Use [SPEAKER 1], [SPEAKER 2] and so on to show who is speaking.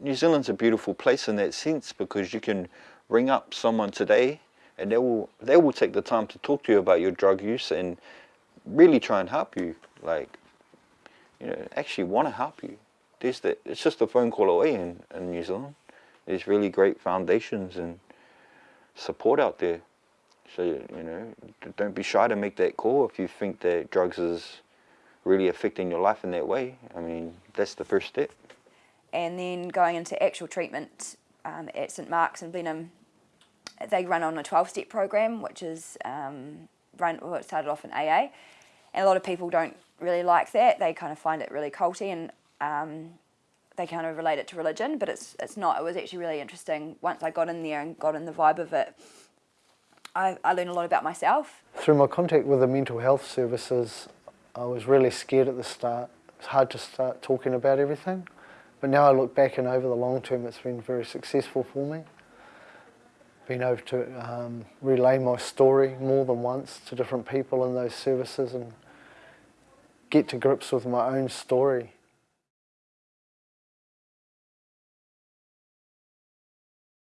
[SPEAKER 1] New Zealand's a beautiful place in that sense because you can ring up someone today and they will they will take the time to talk to you about your drug use and really try and help you like you know actually want to help you. There's the, it's just a phone call away in, in New Zealand. There's really great foundations and support out there. So you know don't be shy to make that call if you think that drugs is really affecting your life in that way. I mean that's the first step
[SPEAKER 2] and then going into actual treatment um, at St Mark's in Blenheim they run on a 12-step program, which is um, run, well, it started off in AA, and a lot of people don't really like that. They kind of find it really culty and um, they kind of relate it to religion, but it's it's not. It was actually really interesting once I got in there and got in the vibe of it. I, I learned a lot about myself.
[SPEAKER 3] Through my contact with the mental health services, I was really scared at the start. It's hard to start talking about everything, but now I look back and over the long term, it's been very successful for me. Been able to um, relay my story more than once to different people in those services and get to grips with my own story